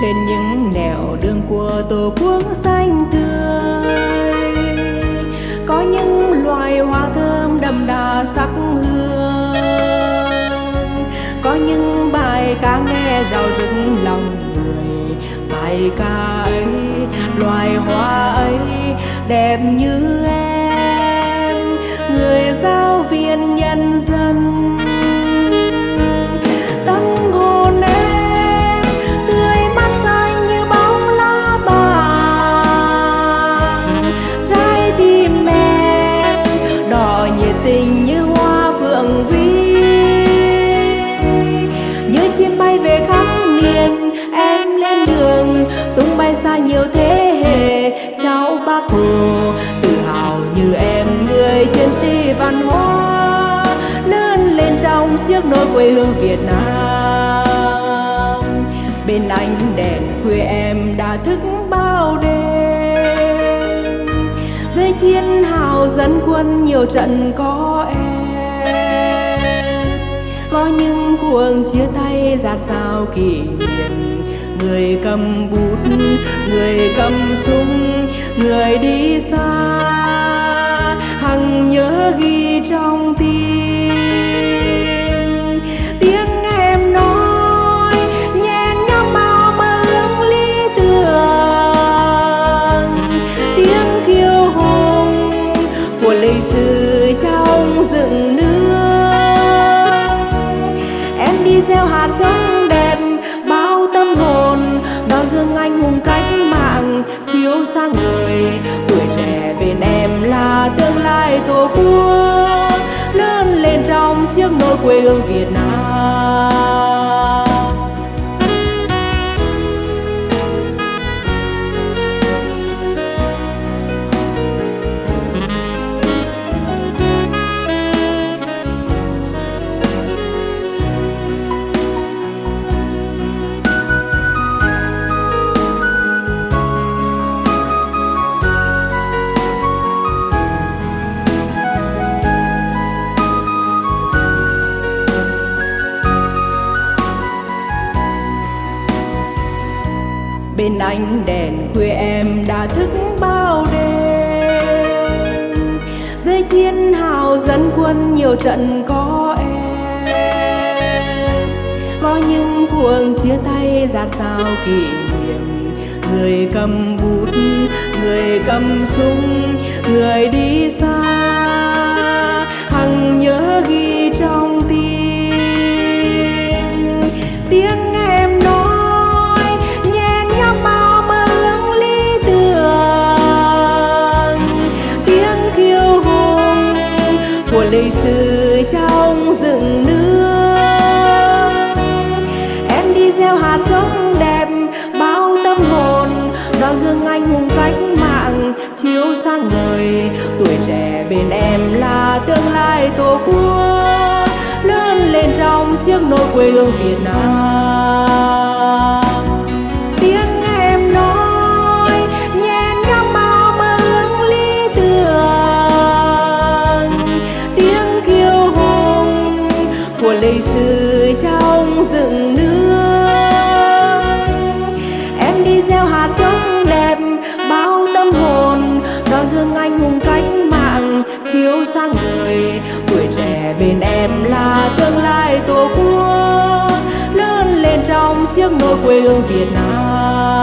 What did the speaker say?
trên những nẻo đường của tổ quốc xanh tươi. Có những loài hoa thơm đậm đà sắc hương. Có những bài ca nghe rào rực lòng người, bài ca ấy, loài hoa ấy đẹp như tình như hoa phượng vi như chim bay về khắp miền, em lên đường, tung bay xa nhiều thế hệ cháu bác hồ, tự hào như em, người chiến sĩ văn hóa, lớn lên trong chiếc nôi quê hương Việt Nam bên ánh đèn quê. em hào dẫn quân nhiều trận có em. Có những cuồng chia tay giạt rào kỷ niệm. Người cầm bút, người cầm súng, người đi xa. Hằng nhớ ghi trong quê hương Việt Nam. Bên ánh đèn khuya em đã thức bao đêm. Dưới chiến hào dẫn quân nhiều trận có em. Có những cuồng chia tay giạt sao kỷ niệm. Người cầm bút, người cầm súng, người đi xa. Của lịch sử trong rừng nước. Em đi gieo hạt giống đẹp, bao tâm hồn đó gương anh hùng cách mạng chiếu sáng người tuổi trẻ bên em là tương lai tổ quốc, lớn lên trong chiếc nôi quê hương Việt Nam. Tiếng nói quê hương Việt Nam.